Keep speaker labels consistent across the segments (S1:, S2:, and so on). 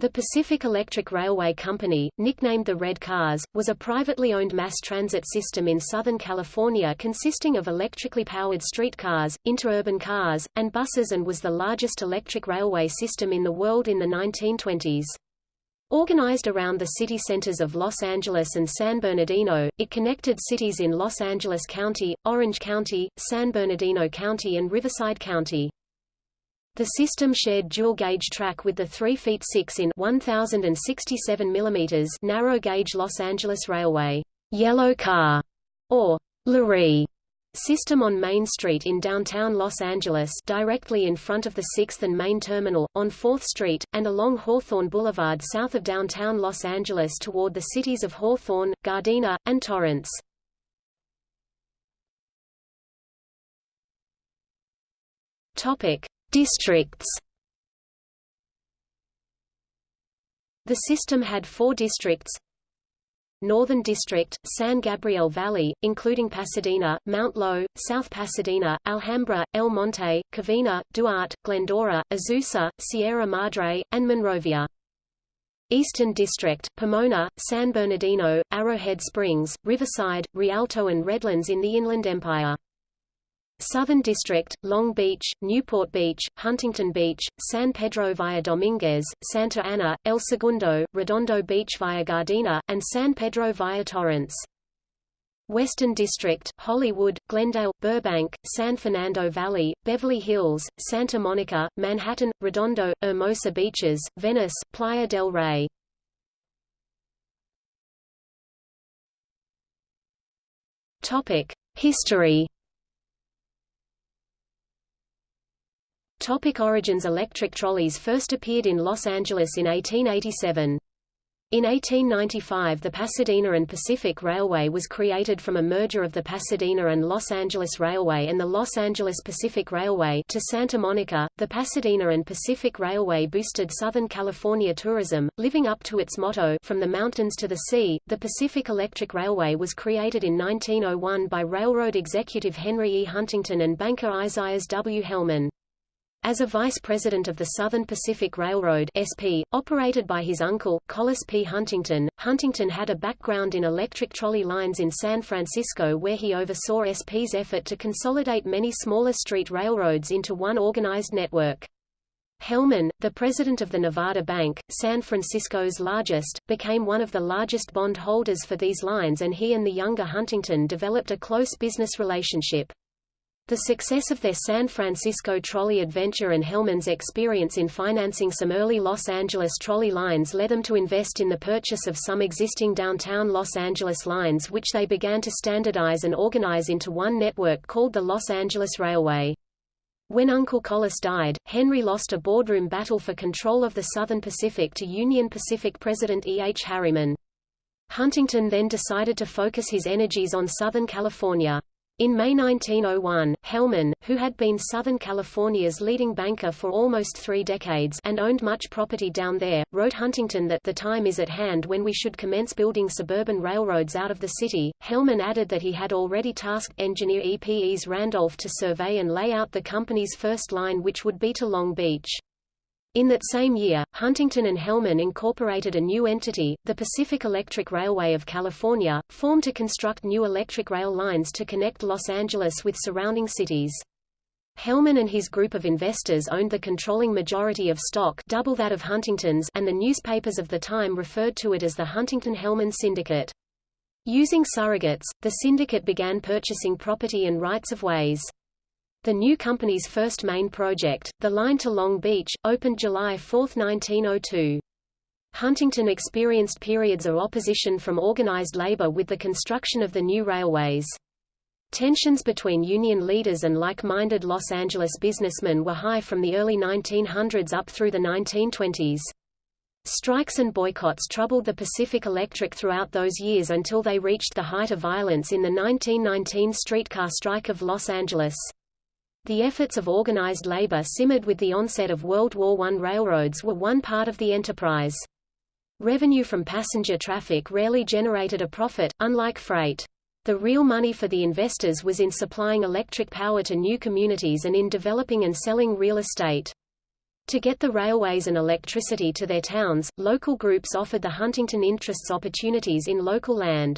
S1: The Pacific Electric Railway Company, nicknamed the Red Cars, was a privately owned mass transit system in Southern California consisting of electrically powered streetcars, interurban cars, and buses and was the largest electric railway system in the world in the 1920s. Organized around the city centers of Los Angeles and San Bernardino, it connected cities in Los Angeles County, Orange County, San Bernardino County and Riverside County. The system shared dual-gauge track with the 3 feet 6 in 1067 mm narrow-gauge Los Angeles Railway yellow car, or Lurie system on Main Street in downtown Los Angeles directly in front of the 6th and Main Terminal, on 4th Street, and along Hawthorne Boulevard south of downtown Los Angeles toward the cities of Hawthorne, Gardena, and Torrance. Districts The system had four districts Northern District, San Gabriel Valley, including Pasadena, Mount Lowe, South Pasadena, Alhambra, El Monte, Covina, Duarte, Glendora, Azusa, Sierra Madre, and Monrovia. Eastern District, Pomona, San Bernardino, Arrowhead Springs, Riverside, Rialto and Redlands in the Inland Empire. Southern District, Long Beach, Newport Beach, Huntington Beach, San Pedro via Dominguez, Santa Ana, El Segundo, Redondo Beach via Gardena, and San Pedro via Torrance. Western District, Hollywood, Glendale, Burbank, San Fernando Valley, Beverly Hills, Santa Monica, Manhattan, Redondo, Hermosa Beaches, Venice, Playa del Rey. History Topic origins Electric trolleys first appeared in Los Angeles in 1887. In 1895 the Pasadena and Pacific Railway was created from a merger of the Pasadena and Los Angeles Railway and the Los Angeles Pacific Railway to Santa Monica. The Pasadena and Pacific Railway boosted Southern California tourism, living up to its motto, From the Mountains to the Sea. The Pacific Electric Railway was created in 1901 by railroad executive Henry E. Huntington and banker Isaias W. Hellman. As a vice president of the Southern Pacific Railroad SP, operated by his uncle, Collis P. Huntington, Huntington had a background in electric trolley lines in San Francisco where he oversaw SP's effort to consolidate many smaller street railroads into one organized network. Hellman, the president of the Nevada Bank, San Francisco's largest, became one of the largest bond holders for these lines and he and the younger Huntington developed a close business relationship. The success of their San Francisco trolley adventure and Hellman's experience in financing some early Los Angeles trolley lines led them to invest in the purchase of some existing downtown Los Angeles lines which they began to standardize and organize into one network called the Los Angeles Railway. When Uncle Collis died, Henry lost a boardroom battle for control of the Southern Pacific to Union Pacific President E. H. Harriman. Huntington then decided to focus his energies on Southern California. In May 1901, Hellman, who had been Southern California's leading banker for almost three decades and owned much property down there, wrote Huntington that the time is at hand when we should commence building suburban railroads out of the city. Hellman added that he had already tasked engineer Epes Randolph to survey and lay out the company's first line which would be to Long Beach. In that same year, Huntington and Hellman incorporated a new entity, the Pacific Electric Railway of California, formed to construct new electric rail lines to connect Los Angeles with surrounding cities. Hellman and his group of investors owned the controlling majority of stock double that of Huntington's and the newspapers of the time referred to it as the Huntington-Hellman Syndicate. Using surrogates, the syndicate began purchasing property and rights-of-ways. The new company's first main project, the line to Long Beach, opened July 4, 1902. Huntington experienced periods of opposition from organized labor with the construction of the new railways. Tensions between union leaders and like-minded Los Angeles businessmen were high from the early 1900s up through the 1920s. Strikes and boycotts troubled the Pacific Electric throughout those years until they reached the height of violence in the 1919 streetcar strike of Los Angeles. The efforts of organized labor simmered with the onset of World War I. Railroads were one part of the enterprise. Revenue from passenger traffic rarely generated a profit, unlike freight. The real money for the investors was in supplying electric power to new communities and in developing and selling real estate. To get the railways and electricity to their towns, local groups offered the Huntington interests opportunities in local land.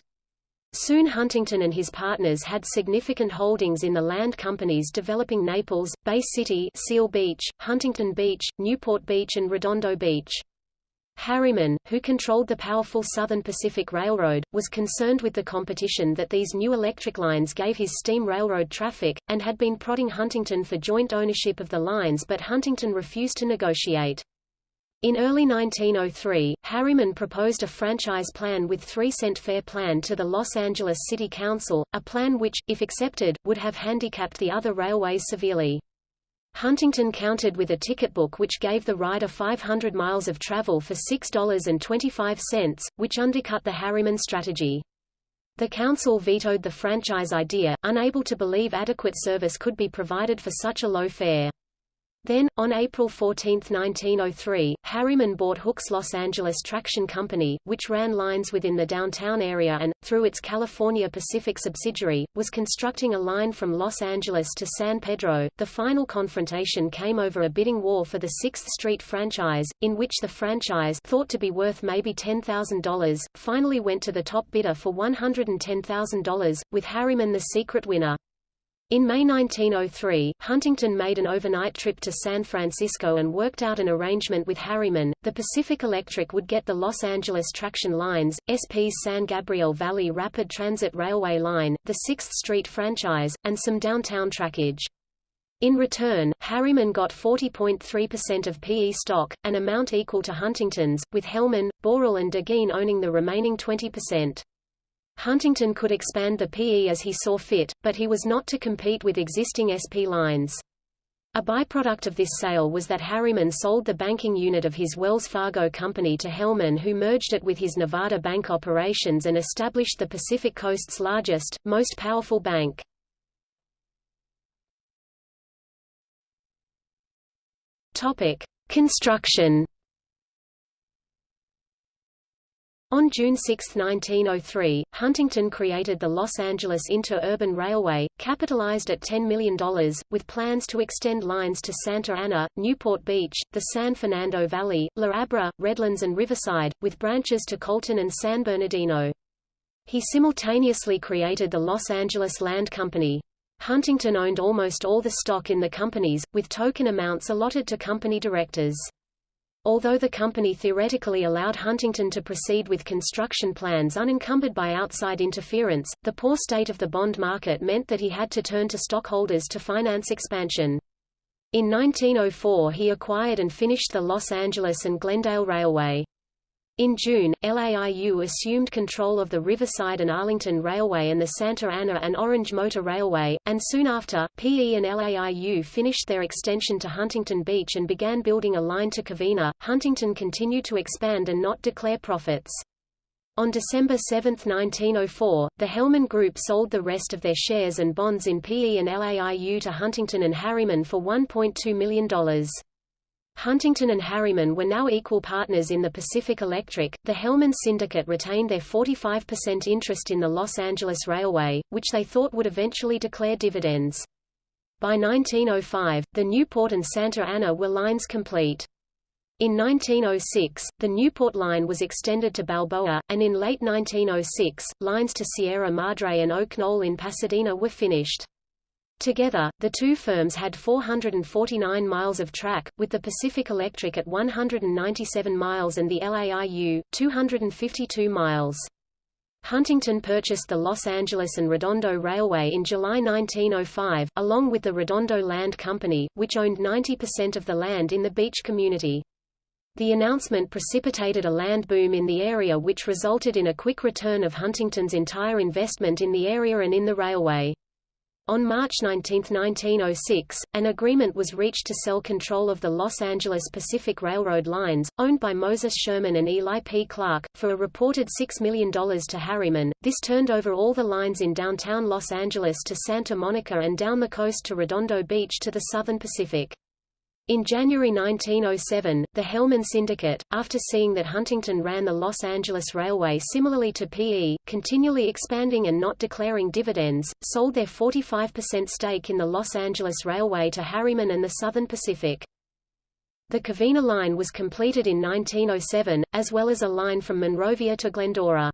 S1: Soon Huntington and his partners had significant holdings in the land companies developing Naples, Bay City Seal Beach, Huntington Beach, Newport Beach and Redondo Beach. Harriman, who controlled the powerful Southern Pacific Railroad, was concerned with the competition that these new electric lines gave his steam railroad traffic, and had been prodding Huntington for joint ownership of the lines but Huntington refused to negotiate. In early 1903, Harriman proposed a franchise plan with three-cent fare plan to the Los Angeles City Council, a plan which, if accepted, would have handicapped the other railways severely. Huntington countered with a ticket book which gave the rider 500 miles of travel for $6.25, which undercut the Harriman strategy. The council vetoed the franchise idea, unable to believe adequate service could be provided for such a low fare. Then, on April 14, 1903, Harriman bought Hooks Los Angeles Traction Company, which ran lines within the downtown area and, through its California Pacific subsidiary, was constructing a line from Los Angeles to San Pedro. The final confrontation came over a bidding war for the 6th Street franchise, in which the franchise thought to be worth maybe $10,000, finally went to the top bidder for $110,000, with Harriman the secret winner. In May 1903, Huntington made an overnight trip to San Francisco and worked out an arrangement with Harriman. The Pacific Electric would get the Los Angeles traction lines, SP's San Gabriel Valley Rapid Transit Railway line, the 6th Street franchise, and some downtown trackage. In return, Harriman got 40.3% of PE stock, an amount equal to Huntington's, with Hellman, Borel and de Guigné owning the remaining 20%. Huntington could expand the PE as he saw fit, but he was not to compete with existing SP lines. A byproduct of this sale was that Harriman sold the banking unit of his Wells Fargo company to Hellman who merged it with his Nevada bank operations and established the Pacific Coast's largest, most powerful bank. Construction On June 6, 1903, Huntington created the Los Angeles Inter-Urban Railway, capitalized at $10 million, with plans to extend lines to Santa Ana, Newport Beach, the San Fernando Valley, La Habra, Redlands and Riverside, with branches to Colton and San Bernardino. He simultaneously created the Los Angeles Land Company. Huntington owned almost all the stock in the companies, with token amounts allotted to company directors. Although the company theoretically allowed Huntington to proceed with construction plans unencumbered by outside interference, the poor state of the bond market meant that he had to turn to stockholders to finance expansion. In 1904 he acquired and finished the Los Angeles and Glendale Railway. In June, LAIU assumed control of the Riverside and Arlington Railway and the Santa Ana and Orange Motor Railway, and soon after, PE and LAIU finished their extension to Huntington Beach and began building a line to Covina. Huntington continued to expand and not declare profits. On December 7, 1904, the Hellman Group sold the rest of their shares and bonds in PE and LAIU to Huntington and Harriman for $1.2 million. Huntington and Harriman were now equal partners in the Pacific Electric. The Hellman Syndicate retained their 45% interest in the Los Angeles Railway, which they thought would eventually declare dividends. By 1905, the Newport and Santa Ana were lines complete. In 1906, the Newport line was extended to Balboa, and in late 1906, lines to Sierra Madre and Oak Knoll in Pasadena were finished. Together, the two firms had 449 miles of track, with the Pacific Electric at 197 miles and the LAIU, 252 miles. Huntington purchased the Los Angeles and Redondo Railway in July 1905, along with the Redondo Land Company, which owned 90% of the land in the beach community. The announcement precipitated a land boom in the area which resulted in a quick return of Huntington's entire investment in the area and in the railway. On March 19, 1906, an agreement was reached to sell control of the Los Angeles Pacific Railroad lines, owned by Moses Sherman and Eli P. Clark, for a reported $6 million to Harriman. This turned over all the lines in downtown Los Angeles to Santa Monica and down the coast to Redondo Beach to the Southern Pacific. In January 1907, the Hellman Syndicate, after seeing that Huntington ran the Los Angeles Railway similarly to PE, continually expanding and not declaring dividends, sold their 45% stake in the Los Angeles Railway to Harriman and the Southern Pacific. The Covina line was completed in 1907, as well as a line from Monrovia to Glendora.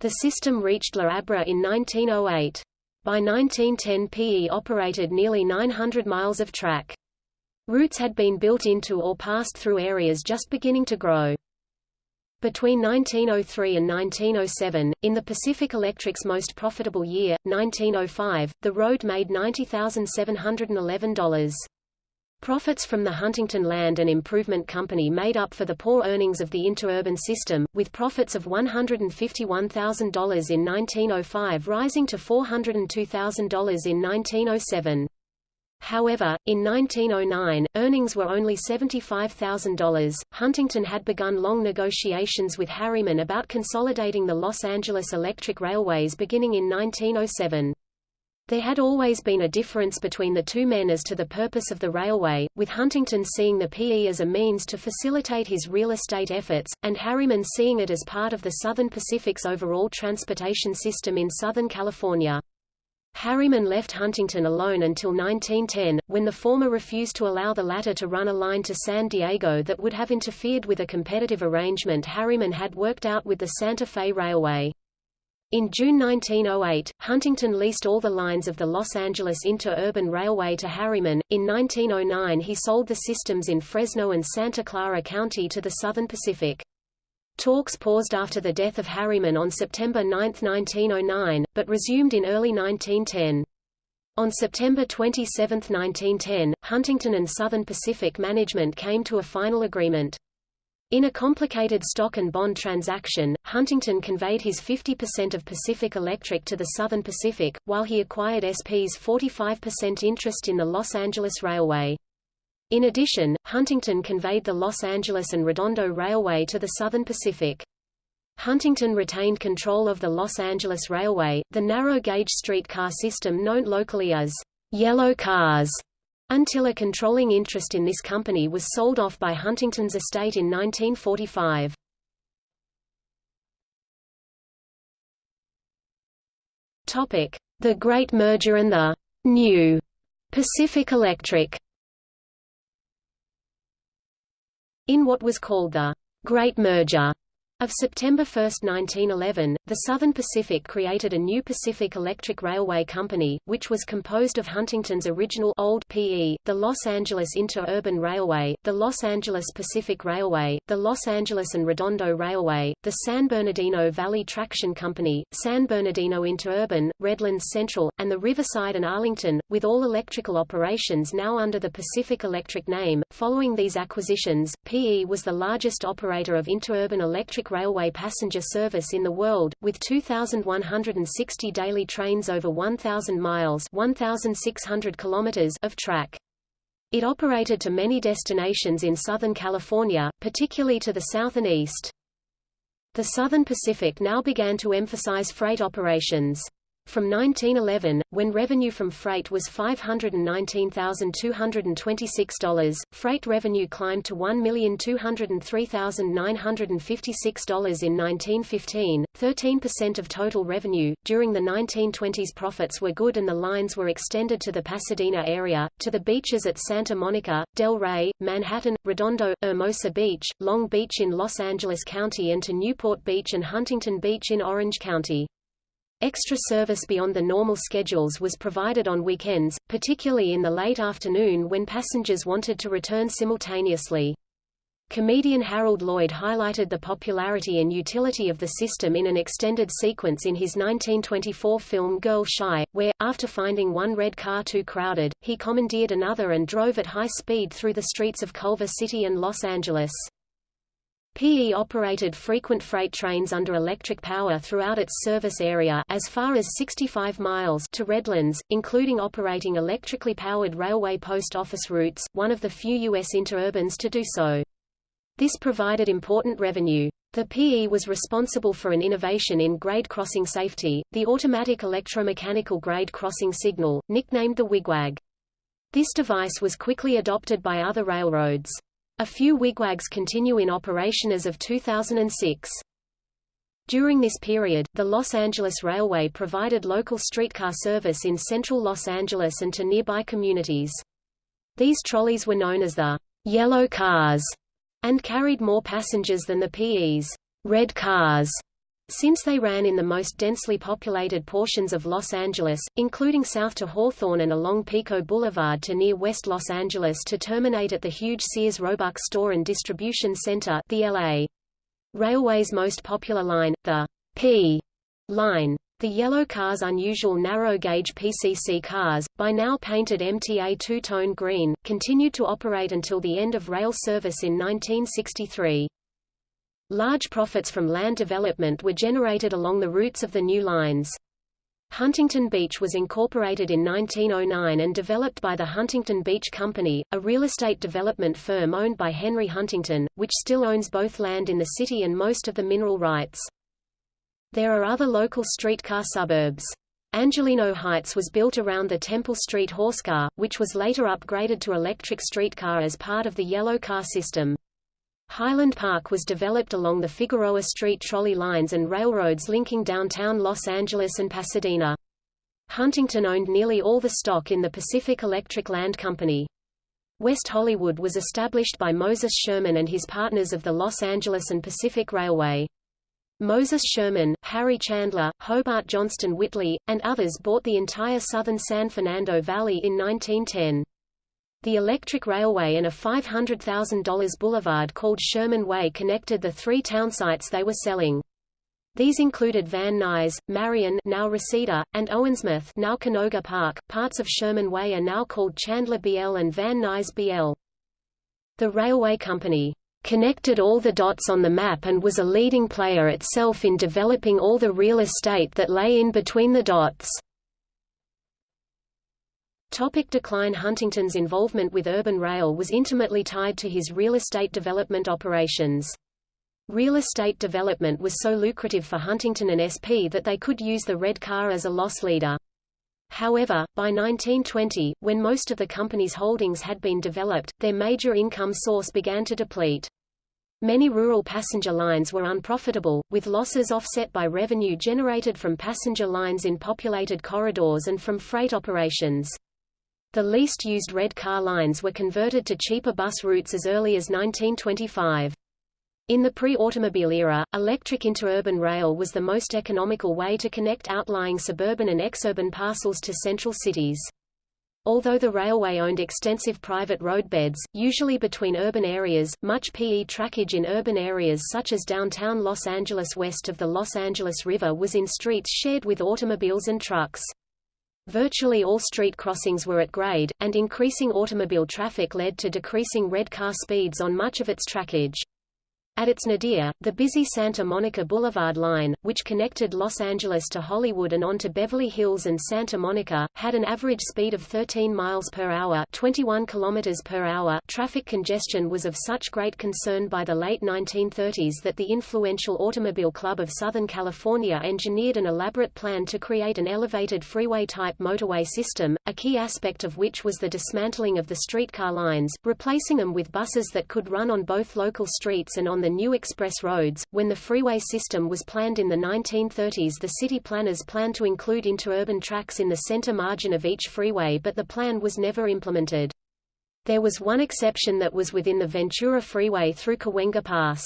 S1: The system reached La Habra in 1908. By 1910 PE operated nearly 900 miles of track. Routes had been built into or passed through areas just beginning to grow. Between 1903 and 1907, in the Pacific Electric's most profitable year, 1905, the road made $90,711. Profits from the Huntington Land and Improvement Company made up for the poor earnings of the interurban system, with profits of $151,000 in 1905 rising to $402,000 in 1907. However, in 1909, earnings were only $75,000. Huntington had begun long negotiations with Harriman about consolidating the Los Angeles Electric Railways beginning in 1907. There had always been a difference between the two men as to the purpose of the railway, with Huntington seeing the PE as a means to facilitate his real estate efforts, and Harriman seeing it as part of the Southern Pacific's overall transportation system in Southern California. Harriman left Huntington alone until 1910, when the former refused to allow the latter to run a line to San Diego that would have interfered with a competitive arrangement Harriman had worked out with the Santa Fe Railway. In June 1908, Huntington leased all the lines of the Los Angeles Interurban Railway to Harriman. In 1909 he sold the systems in Fresno and Santa Clara County to the Southern Pacific. Talks paused after the death of Harriman on September 9, 1909, but resumed in early 1910. On September 27, 1910, Huntington and Southern Pacific management came to a final agreement. In a complicated stock and bond transaction, Huntington conveyed his 50% of Pacific Electric to the Southern Pacific, while he acquired SP's 45% interest in the Los Angeles Railway. In addition, Huntington conveyed the Los Angeles and Redondo Railway to the Southern Pacific. Huntington retained control of the Los Angeles Railway, the narrow-gauge streetcar system known locally as yellow cars, until a controlling interest in this company was sold off by Huntington's estate in 1945. Topic: The Great Merger and the New Pacific Electric. In what was called the Great Merger of September 1, 1911, the Southern Pacific created a new Pacific Electric Railway Company, which was composed of Huntington's original old PE, the Los Angeles Interurban Railway, the Los Angeles Pacific Railway, the Los Angeles and Redondo Railway, the San Bernardino Valley Traction Company, San Bernardino Interurban, Redlands Central, and the Riverside and Arlington, with all electrical operations now under the Pacific Electric name. Following these acquisitions, PE was the largest operator of interurban electric railway passenger service in the world, with 2,160 daily trains over 1,000 miles 1,600 kilometers of track. It operated to many destinations in Southern California, particularly to the south and east. The Southern Pacific now began to emphasize freight operations. From 1911, when revenue from freight was $519,226, freight revenue climbed to $1,203,956 in 1915, 13% of total revenue. During the 1920s, profits were good and the lines were extended to the Pasadena area, to the beaches at Santa Monica, Del Rey, Manhattan, Redondo, Hermosa Beach, Long Beach in Los Angeles County, and to Newport Beach and Huntington Beach in Orange County. Extra service beyond the normal schedules was provided on weekends, particularly in the late afternoon when passengers wanted to return simultaneously. Comedian Harold Lloyd highlighted the popularity and utility of the system in an extended sequence in his 1924 film Girl Shy, where, after finding one red car too crowded, he commandeered another and drove at high speed through the streets of Culver City and Los Angeles. PE operated frequent freight trains under electric power throughout its service area as far as 65 miles to Redlands, including operating electrically powered railway post office routes, one of the few U.S. interurbans to do so. This provided important revenue. The PE was responsible for an innovation in grade crossing safety, the automatic electromechanical grade crossing signal, nicknamed the wigwag. This device was quickly adopted by other railroads. A few wigwags continue in operation as of 2006. During this period, the Los Angeles Railway provided local streetcar service in central Los Angeles and to nearby communities. These trolleys were known as the yellow cars and carried more passengers than the PE's red cars since they ran in the most densely populated portions of Los Angeles, including south to Hawthorne and along Pico Boulevard to near West Los Angeles to terminate at the huge Sears Roebuck Store and Distribution Center the LA Railway's most popular line, the P line. The yellow car's unusual narrow-gauge PCC cars, by now painted MTA two-tone green, continued to operate until the end of rail service in 1963. Large profits from land development were generated along the routes of the new lines. Huntington Beach was incorporated in 1909 and developed by the Huntington Beach Company, a real estate development firm owned by Henry Huntington, which still owns both land in the city and most of the mineral rights. There are other local streetcar suburbs. Angelino Heights was built around the Temple Street horsecar, which was later upgraded to electric streetcar as part of the yellow car system. Highland Park was developed along the Figueroa Street trolley lines and railroads linking downtown Los Angeles and Pasadena. Huntington owned nearly all the stock in the Pacific Electric Land Company. West Hollywood was established by Moses Sherman and his partners of the Los Angeles and Pacific Railway. Moses Sherman, Harry Chandler, Hobart Johnstone Whitley, and others bought the entire southern San Fernando Valley in 1910. The electric railway and a $500,000 boulevard called Sherman Way connected the three townsites they were selling. These included Van Nuys, Marian now Reseda, and Owensmouth now Canoga Park. Parts of Sherman Way are now called Chandler BL and Van Nuys BL. The railway company connected all the dots on the map and was a leading player itself in developing all the real estate that lay in between the dots. Topic decline Huntington's involvement with urban rail was intimately tied to his real estate development operations. Real estate development was so lucrative for Huntington and SP that they could use the red car as a loss leader. However, by 1920, when most of the company's holdings had been developed, their major income source began to deplete. Many rural passenger lines were unprofitable, with losses offset by revenue generated from passenger lines in populated corridors and from freight operations. The least used red car lines were converted to cheaper bus routes as early as 1925. In the pre-automobile era, electric interurban rail was the most economical way to connect outlying suburban and exurban parcels to central cities. Although the railway owned extensive private roadbeds, usually between urban areas, much PE trackage in urban areas such as downtown Los Angeles west of the Los Angeles River was in streets shared with automobiles and trucks. Virtually all street crossings were at grade, and increasing automobile traffic led to decreasing red car speeds on much of its trackage. At its nadir, the busy Santa Monica Boulevard line, which connected Los Angeles to Hollywood and on to Beverly Hills and Santa Monica, had an average speed of 13 miles per hour, 21 kilometers per hour. Traffic congestion was of such great concern by the late 1930s that the influential Automobile Club of Southern California engineered an elaborate plan to create an elevated freeway-type motorway system, a key aspect of which was the dismantling of the streetcar lines, replacing them with buses that could run on both local streets and on the new express roads. When the freeway system was planned in the 1930s, the city planners planned to include interurban tracks in the center margin of each freeway, but the plan was never implemented. There was one exception that was within the Ventura Freeway through Cahuenga Pass.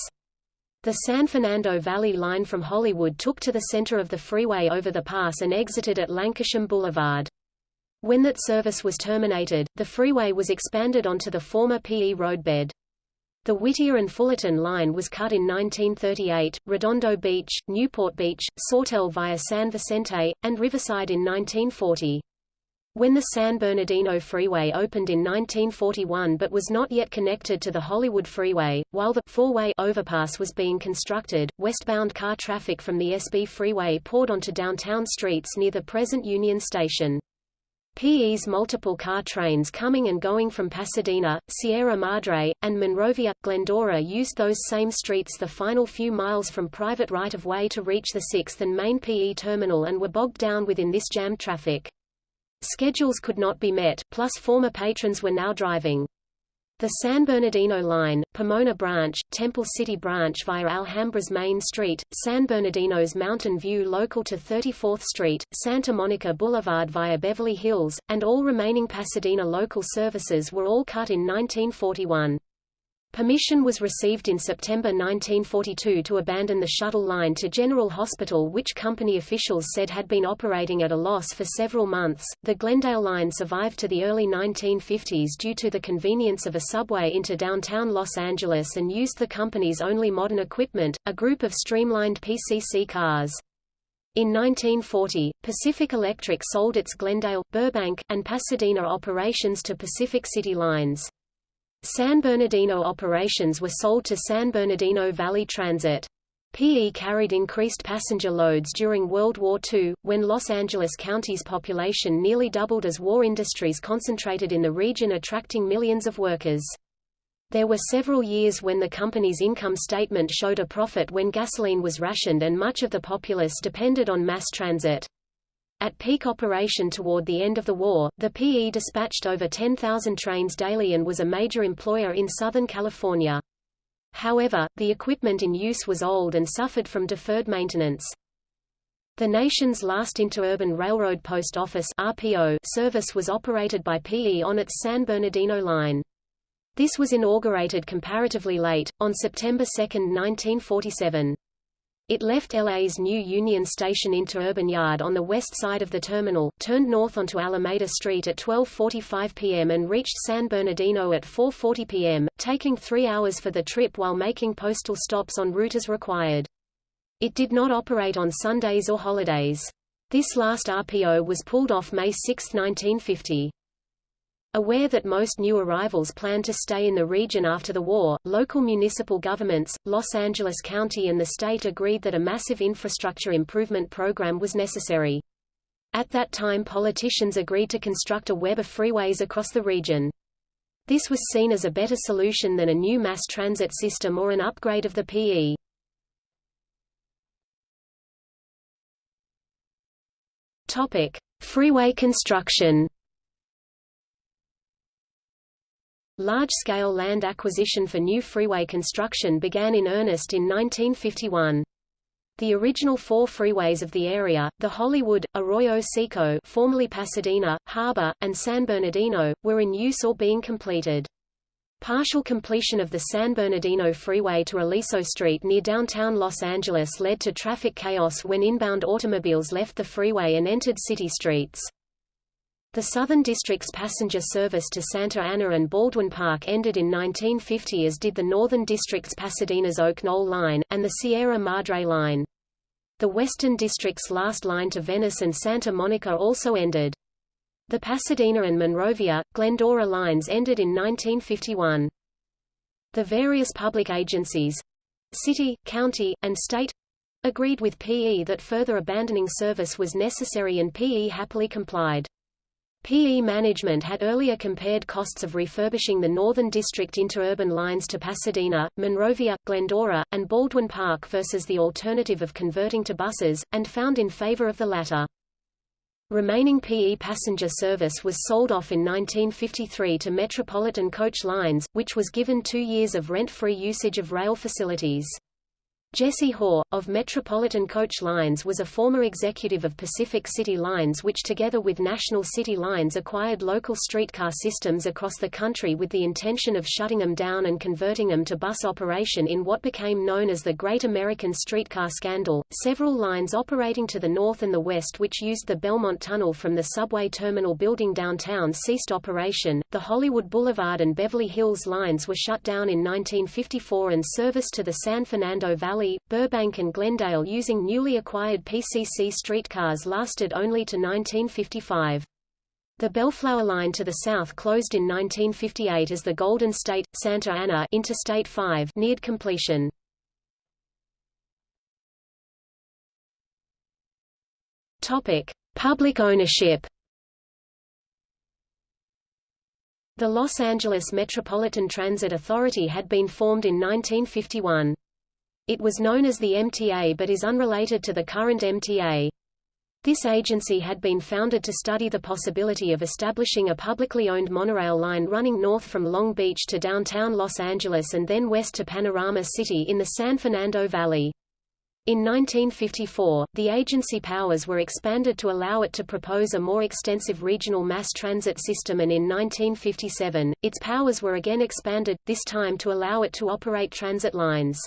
S1: The San Fernando Valley line from Hollywood took to the center of the freeway over the pass and exited at Lankershim Boulevard. When that service was terminated, the freeway was expanded onto the former PE roadbed. The Whittier and Fullerton line was cut in 1938, Redondo Beach, Newport Beach, Sawtelle via San Vicente, and Riverside in 1940. When the San Bernardino Freeway opened in 1941 but was not yet connected to the Hollywood Freeway, while the four-way overpass was being constructed, westbound car traffic from the SB Freeway poured onto downtown streets near the present Union Station. PE's multiple car trains coming and going from Pasadena, Sierra Madre, and Monrovia, Glendora used those same streets the final few miles from private right-of-way to reach the 6th and main PE terminal and were bogged down within this jammed traffic. Schedules could not be met, plus former patrons were now driving. The San Bernardino Line, Pomona Branch, Temple City Branch via Alhambra's Main Street, San Bernardino's Mountain View local to 34th Street, Santa Monica Boulevard via Beverly Hills, and all remaining Pasadena local services were all cut in 1941. Permission was received in September 1942 to abandon the shuttle line to General Hospital which company officials said had been operating at a loss for several months. The Glendale line survived to the early 1950s due to the convenience of a subway into downtown Los Angeles and used the company's only modern equipment, a group of streamlined PCC cars. In 1940, Pacific Electric sold its Glendale, Burbank, and Pasadena operations to Pacific City Lines. San Bernardino operations were sold to San Bernardino Valley Transit. PE carried increased passenger loads during World War II, when Los Angeles County's population nearly doubled as war industries concentrated in the region attracting millions of workers. There were several years when the company's income statement showed a profit when gasoline was rationed and much of the populace depended on mass transit. At peak operation toward the end of the war, the PE dispatched over 10,000 trains daily and was a major employer in Southern California. However, the equipment in use was old and suffered from deferred maintenance. The nation's last interurban railroad post office RPO service was operated by PE on its San Bernardino line. This was inaugurated comparatively late, on September 2, 1947. It left LA's new Union Station interurban yard on the west side of the terminal, turned north onto Alameda Street at 12.45 p.m. and reached San Bernardino at 4.40 p.m., taking three hours for the trip while making postal stops en route as required. It did not operate on Sundays or holidays. This last RPO was pulled off May 6, 1950. Aware that most new arrivals planned to stay in the region after the war, local municipal governments, Los Angeles County and the state agreed that a massive infrastructure improvement program was necessary. At that time politicians agreed to construct a web of freeways across the region. This was seen as a better solution than a new mass transit system or an upgrade of the PE. Topic: Freeway construction. Large-scale land acquisition for new freeway construction began in earnest in 1951. The original four freeways of the area, the Hollywood, Arroyo Seco formerly Pasadena, Harbor, and San Bernardino, were in use or being completed. Partial completion of the San Bernardino Freeway to Aliso Street near downtown Los Angeles led to traffic chaos when inbound automobiles left the freeway and entered city streets. The Southern District's passenger service to Santa Ana and Baldwin Park ended in 1950 as did the Northern District's Pasadena's Oak Knoll Line, and the Sierra Madre Line. The Western District's last line to Venice and Santa Monica also ended. The Pasadena and Monrovia, Glendora lines ended in 1951. The various public agencies—city, county, and state—agreed with PE that further abandoning service was necessary and PE happily complied. PE management had earlier compared costs of refurbishing the Northern District interurban lines to Pasadena, Monrovia, Glendora, and Baldwin Park versus the alternative of converting to buses, and found in favor of the latter. Remaining PE passenger service was sold off in 1953 to Metropolitan Coach Lines, which was given two years of rent-free usage of rail facilities. Jesse Haugh, of Metropolitan Coach Lines was a former executive of Pacific City Lines which together with National City Lines acquired local streetcar systems across the country with the intention of shutting them down and converting them to bus operation in what became known as the Great American Streetcar Scandal. Several lines operating to the north and the west which used the Belmont Tunnel from the subway terminal building downtown ceased operation. The Hollywood Boulevard and Beverly Hills lines were shut down in 1954 and service to the San Fernando Valley Valley, Burbank and Glendale using newly acquired PCC streetcars lasted only to 1955. The Bellflower line to the south closed in 1958 as the Golden State Santa Ana Interstate 5 neared completion. Topic: Public ownership. The Los Angeles Metropolitan Transit Authority had been formed in 1951. It was known as the MTA but is unrelated to the current MTA. This agency had been founded to study the possibility of establishing a publicly owned monorail line running north from Long Beach to downtown Los Angeles and then west to Panorama City in the San Fernando Valley. In 1954, the agency powers were expanded to allow it to propose a more extensive regional mass transit system and in 1957, its powers were again expanded, this time to allow it to operate transit lines.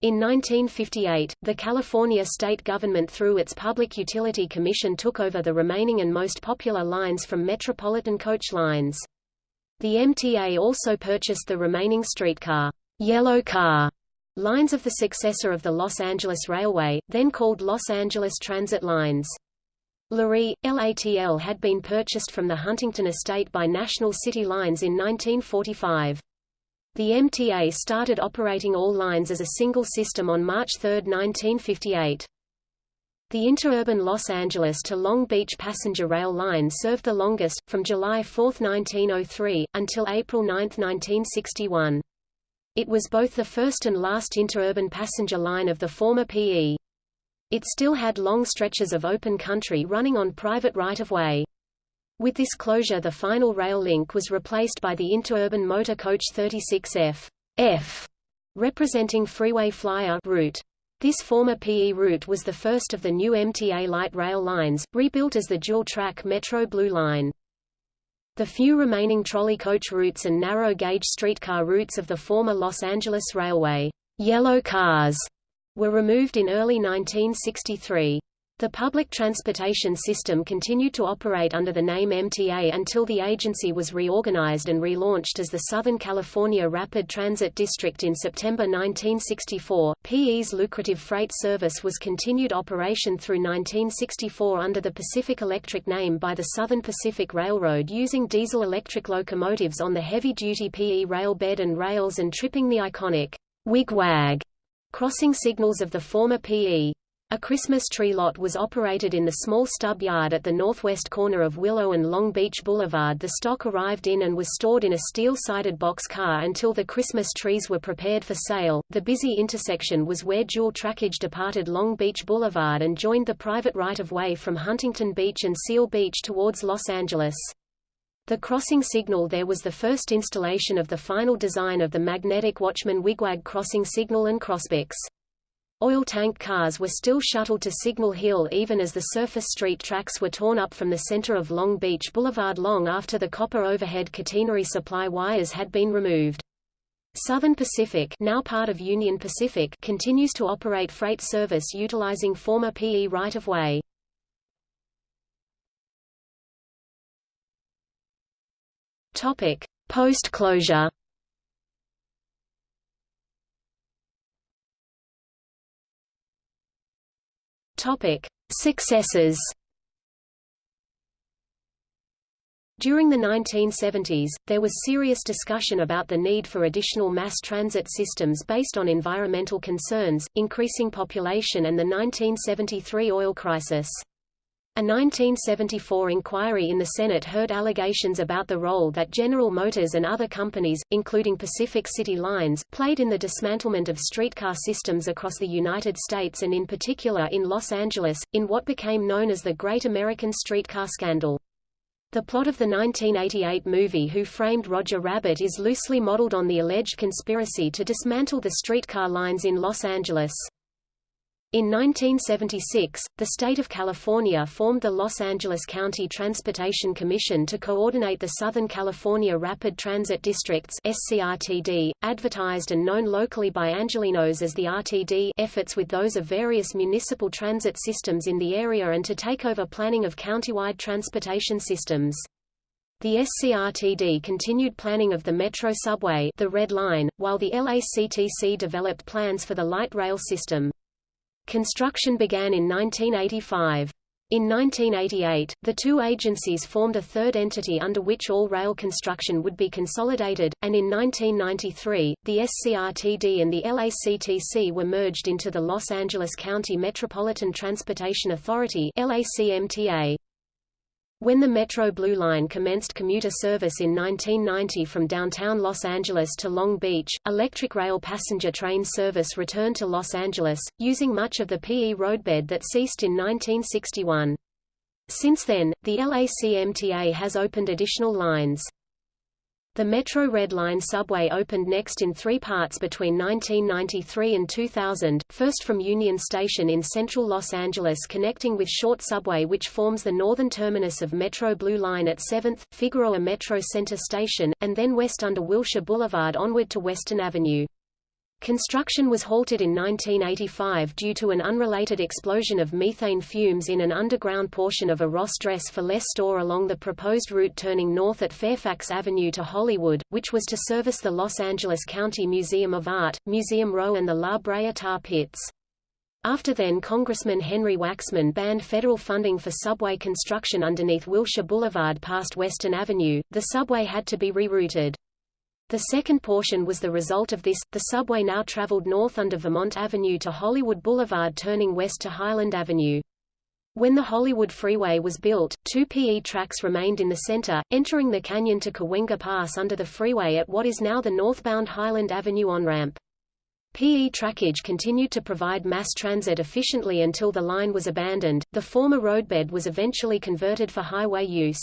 S1: In 1958, the California state government through its Public Utility Commission took over the remaining and most popular lines from Metropolitan Coach Lines. The MTA also purchased the remaining streetcar, yellow car Lines of the successor of the Los Angeles Railway, then called Los Angeles Transit Lines. Lurie, LATL had been purchased from the Huntington estate by National City Lines in 1945. The MTA started operating all lines as a single system on March 3, 1958. The interurban Los Angeles to Long Beach passenger rail line served the longest, from July 4, 1903, until April 9, 1961. It was both the first and last interurban passenger line of the former PE. It still had long stretches of open country running on private right-of-way. With this closure the final rail link was replaced by the interurban motor coach 36F F, representing freeway flyer route. This former PE route was the first of the new MTA light rail lines, rebuilt as the dual-track Metro Blue Line. The few remaining trolley coach routes and narrow-gauge streetcar routes of the former Los Angeles Railway yellow cars were removed in early 1963. The public transportation system continued to operate under the name MTA until the agency was reorganized and relaunched as the Southern California Rapid Transit District in September 1964. PE's lucrative freight service was continued operation through 1964 under the Pacific Electric name by the Southern Pacific Railroad using diesel-electric locomotives on the heavy-duty PE rail bed and rails and tripping the iconic wigwag crossing signals of the former PE. A Christmas tree lot was operated in the small stub yard at the northwest corner of Willow and Long Beach Boulevard. The stock arrived in and was stored in a steel-sided box car until the Christmas trees were prepared for sale. The busy intersection was where dual trackage departed Long Beach Boulevard and joined the private right-of-way from Huntington Beach and Seal Beach towards Los Angeles. The crossing signal there was the first installation of the final design of the magnetic Watchman Wigwag crossing signal and crossbix. Oil tank cars were still shuttled to Signal Hill even as the surface street tracks were torn up from the center of Long Beach Boulevard long after the copper overhead catenary supply wires had been removed. Southern Pacific now part of Union Pacific continues to operate freight service utilizing former PE right-of-way. Post-closure Topic: Successes. During the 1970s, there was serious discussion about the need for additional mass transit systems based on environmental concerns, increasing population and the 1973 oil crisis. A 1974 inquiry in the Senate heard allegations about the role that General Motors and other companies, including Pacific City Lines, played in the dismantlement of streetcar systems across the United States and in particular in Los Angeles, in what became known as the Great American Streetcar Scandal. The plot of the 1988 movie Who Framed Roger Rabbit is loosely modeled on the alleged conspiracy to dismantle the streetcar lines in Los Angeles. In 1976, the state of California formed the Los Angeles County Transportation Commission to coordinate the Southern California Rapid Transit Districts SCRTD, advertised and known locally by Angelenos as the RTD efforts with those of various municipal transit systems in the area and to take over planning of countywide transportation systems. The SCRTD continued planning of the Metro subway the Red Line, while the LACTC developed plans for the light rail system. Construction began in 1985. In 1988, the two agencies formed a third entity under which all rail construction would be consolidated, and in 1993, the SCRTD and the LACTC were merged into the Los Angeles County Metropolitan Transportation Authority LACMTA. When the Metro Blue Line commenced commuter service in 1990 from downtown Los Angeles to Long Beach, electric rail passenger train service returned to Los Angeles, using much of the PE roadbed that ceased in 1961. Since then, the LACMTA has opened additional lines. The Metro Red Line subway opened next in three parts between 1993 and 2000, first from Union Station in central Los Angeles connecting with Short Subway which forms the northern terminus of Metro Blue Line at 7th, Figueroa Metro Center Station, and then west under Wilshire Boulevard onward to Western Avenue. Construction was halted in 1985 due to an unrelated explosion of methane fumes in an underground portion of a Ross Dress for Less store along the proposed route turning north at Fairfax Avenue to Hollywood, which was to service the Los Angeles County Museum of Art, Museum Row and the La Brea tar pits. After then Congressman Henry Waxman banned federal funding for subway construction underneath Wilshire Boulevard past Western Avenue, the subway had to be rerouted. The second portion was the result of this. The subway now traveled north under Vermont Avenue to Hollywood Boulevard turning west to Highland Avenue. When the Hollywood Freeway was built, two PE tracks remained in the center, entering the canyon to Cahuenga Pass under the freeway at what is now the northbound Highland Avenue on-ramp. PE trackage continued to provide mass transit efficiently until the line was abandoned. The former roadbed was eventually converted for highway use.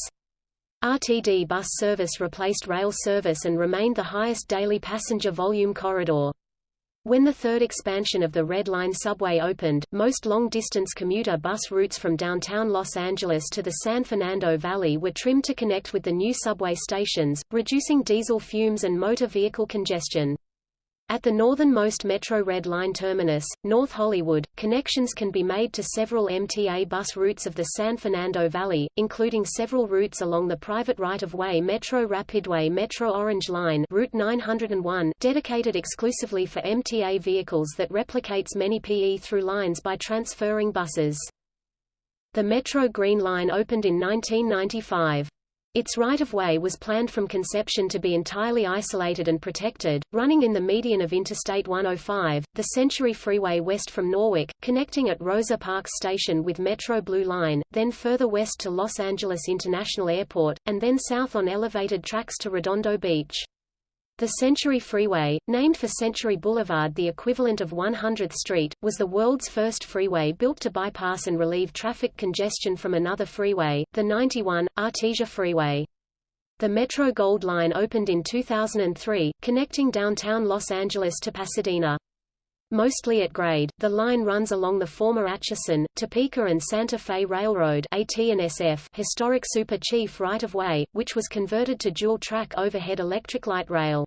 S1: RTD bus service replaced rail service and remained the highest daily passenger volume corridor. When the third expansion of the Red Line subway opened, most long-distance commuter bus routes from downtown Los Angeles to the San Fernando Valley were trimmed to connect with the new subway stations, reducing diesel fumes and motor vehicle congestion. At the northernmost Metro Red Line terminus, North Hollywood, connections can be made to several MTA bus routes of the San Fernando Valley, including several routes along the private right-of-way Metro Rapidway Metro Orange Line Route 901, dedicated exclusively for MTA vehicles that replicates many PE through lines by transferring buses. The Metro Green Line opened in 1995. Its right-of-way was planned from conception to be entirely isolated and protected, running in the median of Interstate 105, the Century Freeway west from Norwalk, connecting at Rosa Parks Station with Metro Blue Line, then further west to Los Angeles International Airport, and then south on elevated tracks to Redondo Beach. The Century Freeway, named for Century Boulevard the equivalent of 100th Street, was the world's first freeway built to bypass and relieve traffic congestion from another freeway, the 91, Artesia Freeway. The Metro Gold Line opened in 2003, connecting downtown Los Angeles to Pasadena. Mostly at grade, the line runs along the former Atchison, Topeka and Santa Fe Railroad AT&SF historic Super Chief right-of-way, which was converted to dual-track overhead electric light rail.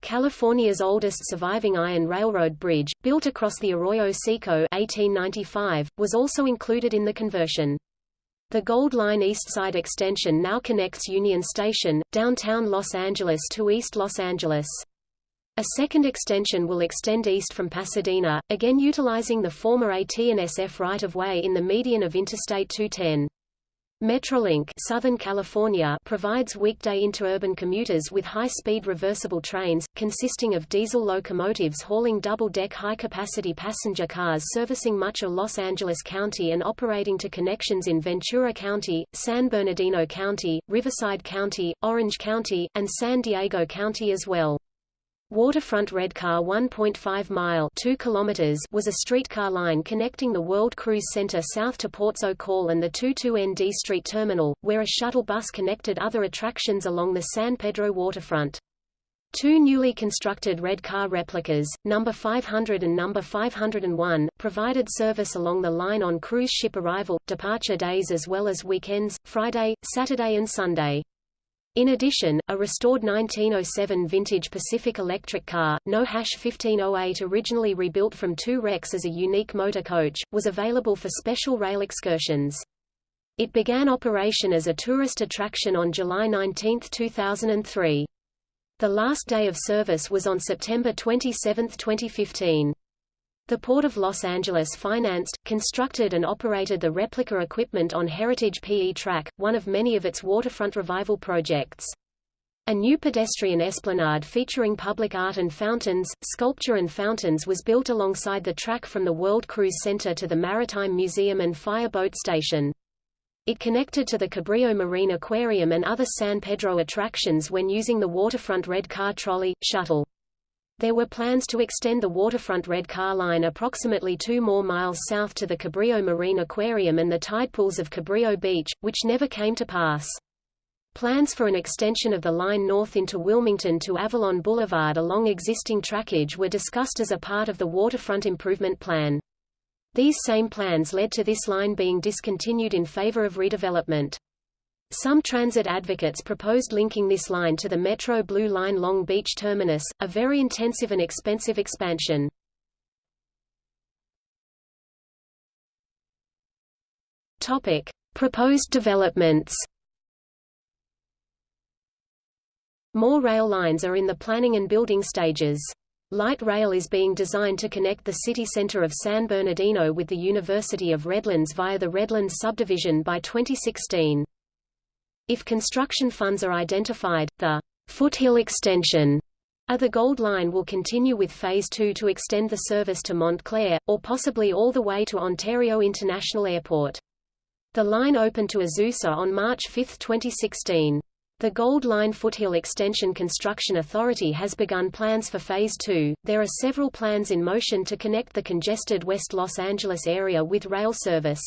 S1: California's oldest surviving iron railroad bridge, built across the Arroyo Seco 1895, was also included in the conversion. The Gold Line East Side extension now connects Union Station, downtown Los Angeles to East Los Angeles. A second extension will extend east from Pasadena, again utilizing the former AT&SF right-of-way in the median of Interstate 210. Metrolink Southern California provides weekday interurban commuters with high-speed reversible trains, consisting of diesel locomotives hauling double-deck high-capacity passenger cars servicing much of Los Angeles County and operating to connections in Ventura County, San Bernardino County, Riverside County, Orange County, and San Diego County as well. Waterfront Redcar 1.5 mile 2 kilometers was a streetcar line connecting the World Cruise Center south to Ports Call and the 22ND Street Terminal, where a shuttle bus connected other attractions along the San Pedro waterfront. Two newly constructed Redcar replicas, number 500 and number 501, provided service along the line on cruise ship arrival, departure days as well as weekends, Friday, Saturday and Sunday. In addition, a restored 1907 vintage Pacific electric car, No 1508 originally rebuilt from two wrecks as a unique motor coach, was available for special rail excursions. It began operation as a tourist attraction on July 19, 2003. The last day of service was on September 27, 2015. The Port of Los Angeles financed, constructed and operated the replica equipment on Heritage PE Track, one of many of its waterfront revival projects. A new pedestrian esplanade featuring public art and fountains, sculpture and fountains was built alongside the track from the World Cruise Center to the Maritime Museum and Fire Boat Station. It connected to the Cabrillo Marine Aquarium and other San Pedro attractions when using the waterfront red car trolley, shuttle. There were plans to extend the waterfront red car line approximately two more miles south to the Cabrillo Marine Aquarium and the tide pools of Cabrillo Beach, which never came to pass. Plans for an extension of the line north into Wilmington to Avalon Boulevard along existing trackage were discussed as a part of the waterfront improvement plan. These same plans led to this line being discontinued in favor of redevelopment. Some transit advocates proposed linking this line to the Metro Blue Line Long Beach terminus, a very intensive and expensive expansion. Topic: Proposed developments. More rail lines are in the planning and building stages. Light rail is being designed to connect the city center of San Bernardino with the University of Redlands via the Redlands subdivision by 2016. If construction funds are identified, the Foothill Extension of the Gold Line will continue with Phase 2 to extend the service to Montclair, or possibly all the way to Ontario International Airport. The line opened to Azusa on March 5, 2016. The Gold Line Foothill Extension Construction Authority has begun plans for Phase 2. There are several plans in motion to connect the congested West Los Angeles area with rail service.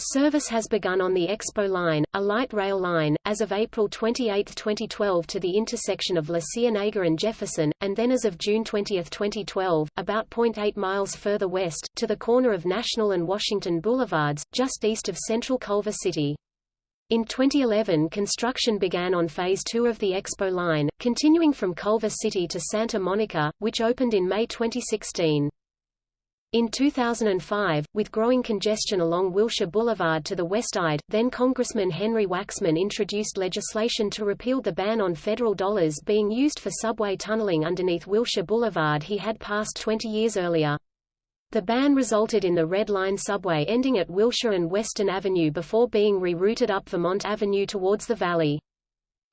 S1: Service has begun on the Expo Line, a light rail line, as of April 28, 2012 to the intersection of La Cienega and Jefferson, and then as of June 20, 2012, about 0.8 miles further west, to the corner of National and Washington Boulevards, just east of central Culver City. In 2011 construction began on Phase 2 of the Expo Line, continuing from Culver City to Santa Monica, which opened in May 2016. In 2005, with growing congestion along Wilshire Boulevard to the west side, then-Congressman Henry Waxman introduced legislation to repeal the ban on federal dollars being used for subway tunneling underneath Wilshire Boulevard he had passed 20 years earlier. The ban resulted in the Red Line subway ending at Wilshire and Western Avenue before being rerouted up Vermont Avenue towards the valley.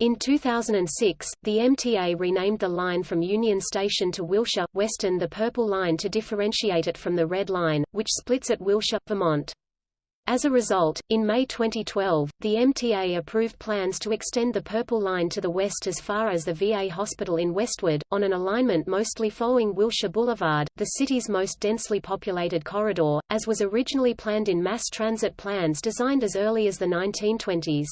S1: In 2006, the MTA renamed the line from Union Station to Wilshire, Western the Purple Line to differentiate it from the Red Line, which splits at Wilshire, Vermont. As a result, in May 2012, the MTA approved plans to extend the Purple Line to the west as far as the VA hospital in Westwood, on an alignment mostly following Wilshire Boulevard, the city's most densely populated corridor, as was originally planned in mass transit plans designed as early as the 1920s.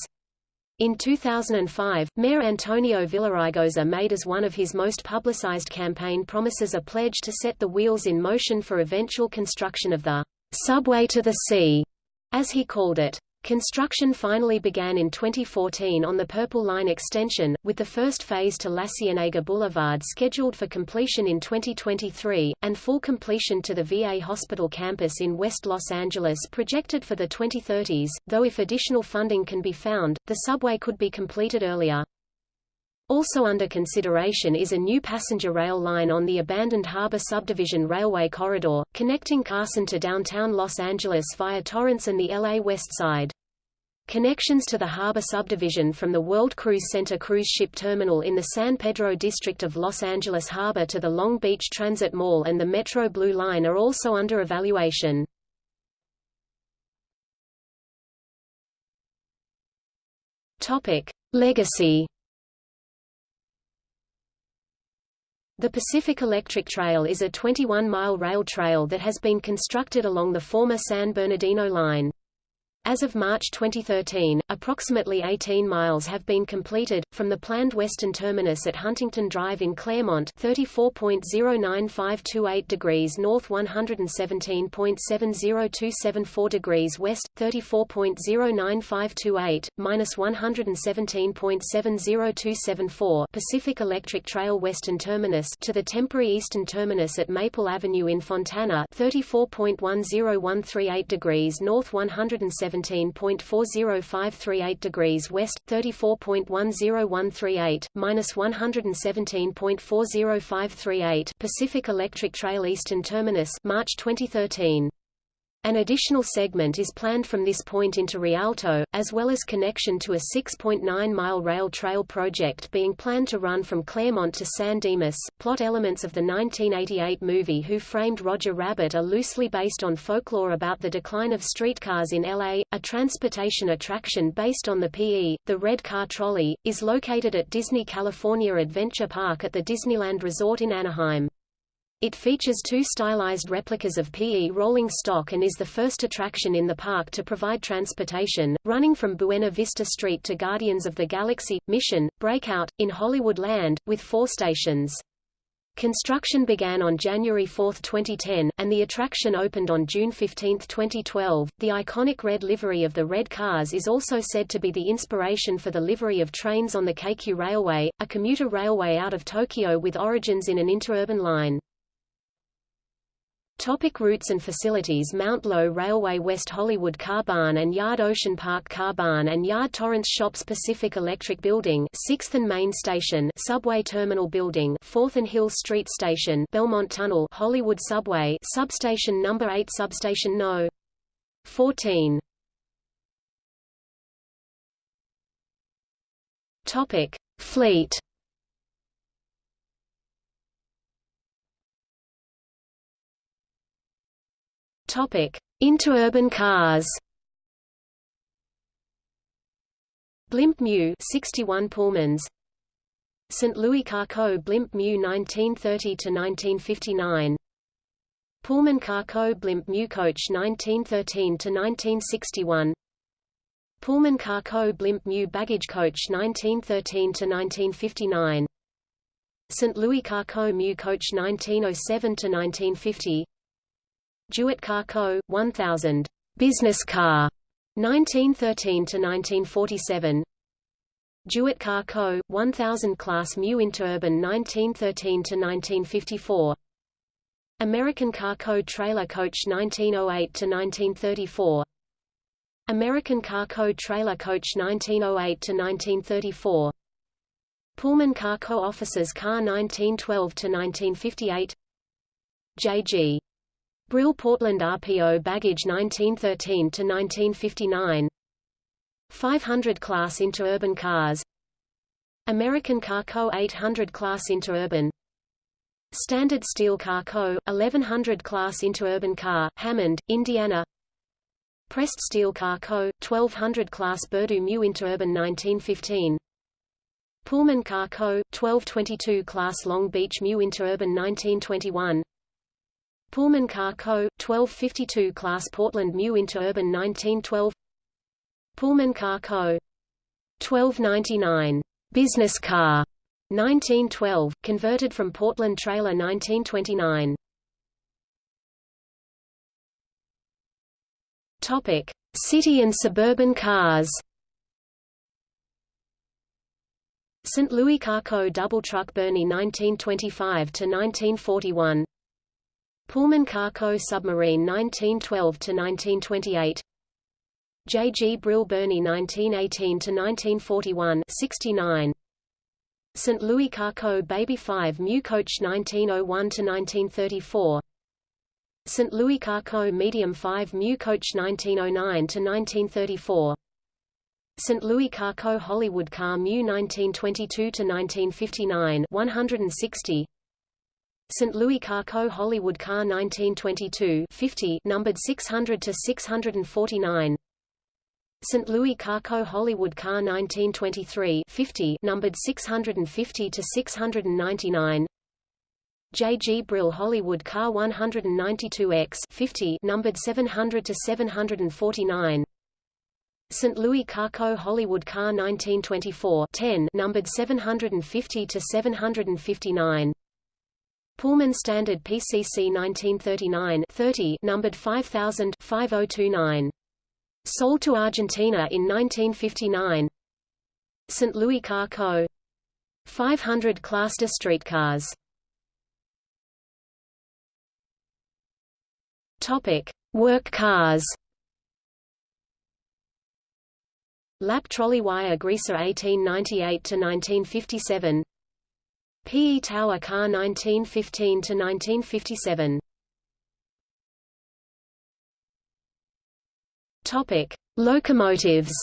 S1: In 2005, Mayor Antonio Villaraigosa made as one of his most publicized campaign promises a pledge to set the wheels in motion for eventual construction of the subway to the sea, as he called it. Construction finally began in 2014 on the Purple Line extension, with the first phase to La Cienega Boulevard scheduled for completion in 2023, and full completion to the VA Hospital campus in West Los Angeles projected for the 2030s, though if additional funding can be found, the subway could be completed earlier. Also under consideration is a new passenger rail line on the abandoned Harbor Subdivision Railway Corridor, connecting Carson to downtown Los Angeles via Torrance and the LA West Side. Connections to the harbor subdivision from the World Cruise Center cruise ship terminal in the San Pedro district of Los Angeles Harbor to the Long Beach Transit Mall and the Metro Blue Line are also under evaluation. Topic: Legacy The Pacific Electric Trail is a 21-mile rail trail that has been constructed along the former San Bernardino line. As of March 2013, approximately 18 miles have been completed, from the planned western terminus at Huntington Drive in Claremont 34.09528 degrees north 117.70274 degrees west, 34.09528, minus 117.70274 Pacific Electric Trail western terminus to the temporary eastern terminus at Maple Avenue in Fontana 34.10138 degrees north 117 17.40538 degrees west, 34.10138, minus 117.40538 Pacific Electric Trail Eastern Terminus March 2013. An additional segment is planned from this point into Rialto, as well as connection to a 6.9-mile rail trail project being planned to run from Claremont to San Dimas. Plot elements of the 1988 movie Who Framed Roger Rabbit are loosely based on folklore about the decline of streetcars in LA. A transportation attraction based on the PE, the Red Car Trolley, is located at Disney California Adventure Park at the Disneyland Resort in Anaheim. It features two stylized replicas of PE rolling stock and is the first attraction in the park to provide transportation, running from Buena Vista Street to Guardians of the Galaxy, Mission, Breakout, in Hollywood Land, with four stations. Construction began on January 4, 2010, and the attraction opened on June 15, 2012. The iconic red livery of the red cars is also said to be the inspiration for the livery of trains on the Keikyu Railway, a commuter railway out of Tokyo with origins in an interurban line. Topic routes and facilities Mount Lowe Railway West Hollywood Car Barn and Yard Ocean Park Car Barn and Yard Torrance Shops Pacific Electric Building 6th and Main Station Subway Terminal Building 4th and Hill Street Station Belmont Tunnel Hollywood Subway Substation Number 8 Substation No. 14 Topic Fleet Topic: Interurban cars. Blimp Mu 61 Pullmans. St. Louis Carco Blimp Mu 1930 to 1959. Pullman Carco Blimp Mu Coach 1913 to 1961. Pullman Carco Blimp Mu Baggage Coach 1913 to 1959. St. Louis Carco Mu Coach 1907 to 1950. Jewett Car Co. 1000. Business car. 1913 to 1947. Jewett Car Co. 1000 Class Mu Interurban 1913 to 1954. American Car Co. Trailer Coach 1908 to 1934. American Car Co. Trailer Coach 1908 to 1934. Pullman Car Co. Officers Car 1912 to 1958. J.G. Brill Portland RPO baggage 1913 to 1959 500 class interurban cars. American Car Co 800 class interurban. Standard Steel Car Co 1100 class interurban car Hammond Indiana. Pressed Steel Car Co 1200 class Burdu Mu interurban 1915 Pullman Car Co 1222 class Long Beach Mu interurban 1921 Pullman Car Co. 1252 Class Portland Mu Interurban 1912 Pullman Car Co. 1299 Business Car 1912, converted from Portland Trailer 1929. Topic: City and suburban cars. St. Louis Carco Double Truck Birney 1925 to 1941. Pullman Carco Submarine 1912–1928 J. G. Brill Birney 1918–1941 69 St. Louis Carco Baby 5 Mu Coach 1901–1934 St. Louis Carco Medium 5 Mu Coach 1909–1934 St. Louis Carco Hollywood Car Mu 1922–1959 160 St. Louis Carco Hollywood Car 1922 50 numbered 600 to 649 St. Louis Carco Hollywood Car 1923 50 numbered 650 to 699 J. G. Brill Hollywood Car 192X 50 numbered 700 to 749 St. Louis Carco Hollywood Car 1924 10 numbered 750 to 759 Pullman Standard PCC 1939 30 numbered 5000 5029. Sold to Argentina in 1959. St. Louis Car Co. 500 Cluster streetcars. Topic: Work cars. Lap trolley wire greaser 1898 to 1957. P. E. Tower Car 1915–1957 Topic: Locomotives.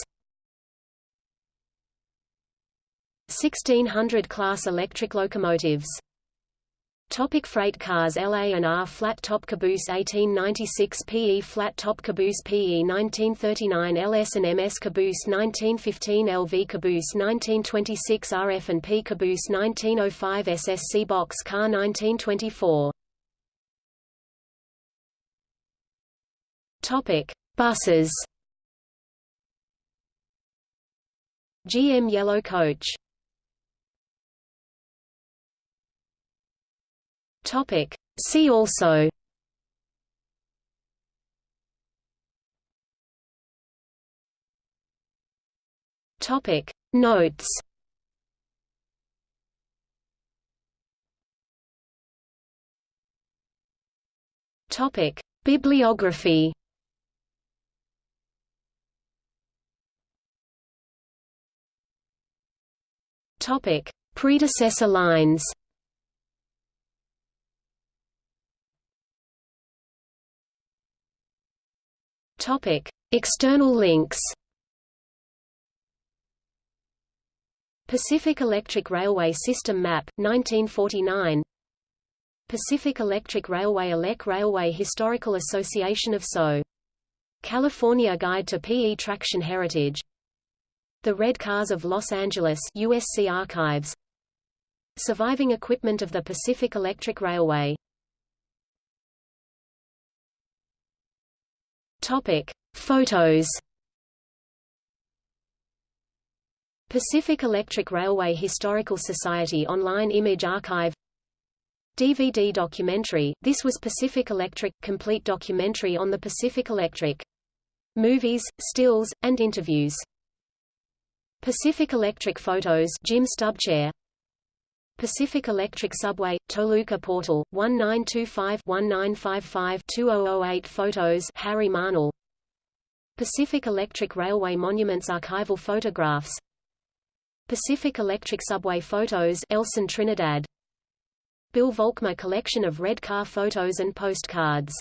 S1: 1600 class electric locomotives Topic freight cars LA and R flat top caboose 1896 PE flat top caboose PE 1939 LS and MS caboose 1915 LV caboose 1926 RF and P caboose 1905 SSC box car 1924 Topic Buses. GM Yellow Coach. Topic: See also. Topic. Notes. Topic. Bibliography. Topic. Predecessor lines Topic. External links Pacific Electric Railway System Map, 1949 Pacific Electric Railway ELEC Railway Historical Association of SO. California Guide to PE Traction Heritage. The Red Cars of Los Angeles USC Archives. Surviving equipment of the Pacific Electric Railway Topic. Photos Pacific Electric Railway Historical Society Online Image Archive DVD documentary, this was Pacific Electric, complete documentary on the Pacific Electric. Movies, stills, and interviews. Pacific Electric photos Jim Stubchaer Pacific Electric Subway, Toluca Portal, 1925-1955-2008 Photos Harry Marnell. Pacific Electric Railway Monuments Archival photographs. Pacific Electric Subway Photos Elson Trinidad. Bill Volkmer collection of red car photos and postcards